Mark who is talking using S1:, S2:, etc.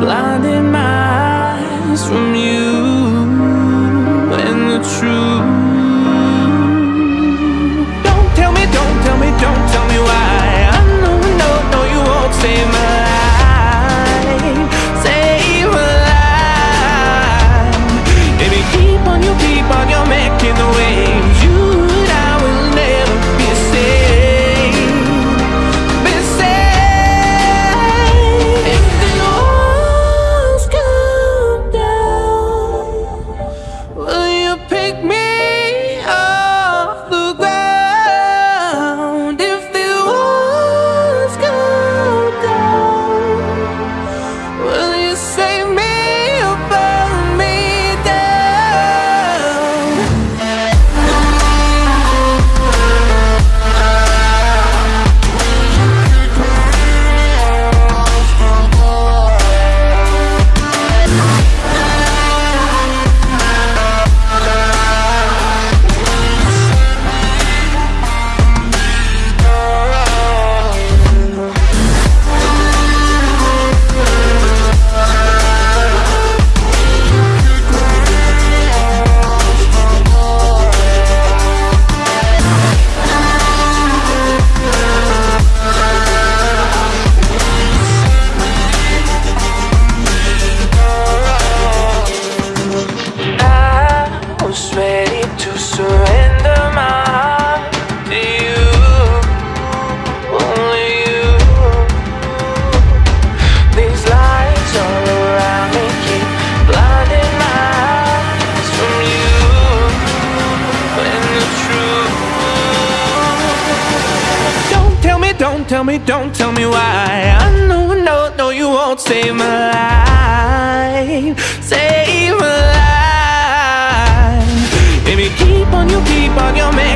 S1: Blinded my eyes from you and the truth. tell me, don't tell me why. I know, no, no, you won't save my life. Save my life. Baby, keep on, you keep on your man.